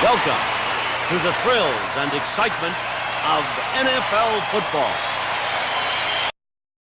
Welcome to the thrills and excitement of NFL football.